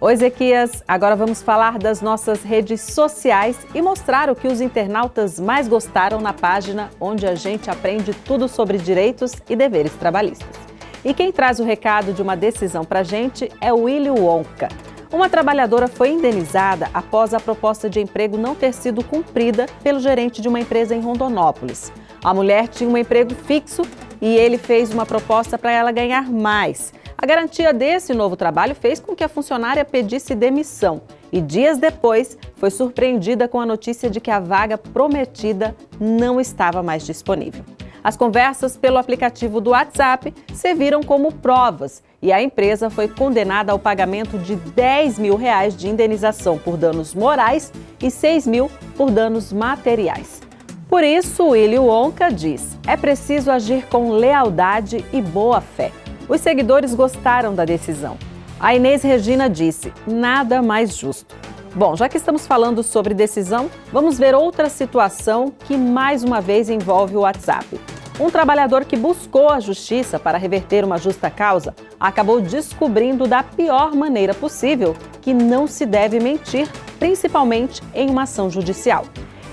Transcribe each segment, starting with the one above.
Oi, Zequias. Agora vamos falar das nossas redes sociais e mostrar o que os internautas mais gostaram na página onde a gente aprende tudo sobre direitos e deveres trabalhistas. E quem traz o recado de uma decisão para a gente é o Willy Wonka. Uma trabalhadora foi indenizada após a proposta de emprego não ter sido cumprida pelo gerente de uma empresa em Rondonópolis. A mulher tinha um emprego fixo e ele fez uma proposta para ela ganhar mais. A garantia desse novo trabalho fez com que a funcionária pedisse demissão e dias depois foi surpreendida com a notícia de que a vaga prometida não estava mais disponível. As conversas pelo aplicativo do WhatsApp serviram como provas e a empresa foi condenada ao pagamento de 10 mil reais de indenização por danos morais e 6 mil por danos materiais. Por isso, Willy Wonka diz, é preciso agir com lealdade e boa fé. Os seguidores gostaram da decisão. A Inês Regina disse, nada mais justo. Bom, já que estamos falando sobre decisão, vamos ver outra situação que mais uma vez envolve o WhatsApp. Um trabalhador que buscou a justiça para reverter uma justa causa acabou descobrindo da pior maneira possível que não se deve mentir, principalmente em uma ação judicial.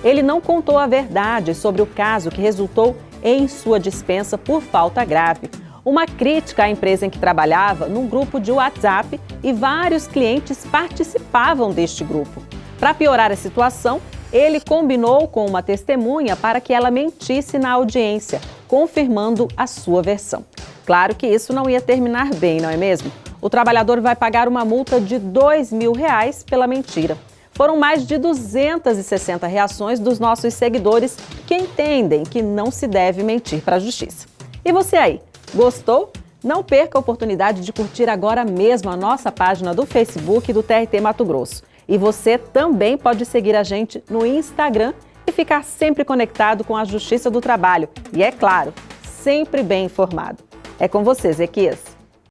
Ele não contou a verdade sobre o caso que resultou em sua dispensa por falta grave. Uma crítica à empresa em que trabalhava num grupo de WhatsApp e vários clientes participavam deste grupo. Para piorar a situação, ele combinou com uma testemunha para que ela mentisse na audiência, confirmando a sua versão. Claro que isso não ia terminar bem, não é mesmo? O trabalhador vai pagar uma multa de R$ mil reais pela mentira. Foram mais de 260 reações dos nossos seguidores que entendem que não se deve mentir para a justiça. E você aí, gostou? Não perca a oportunidade de curtir agora mesmo a nossa página do Facebook do TRT Mato Grosso. E você também pode seguir a gente no Instagram e ficar sempre conectado com a Justiça do Trabalho. E é claro, sempre bem informado. É com você, Zequias.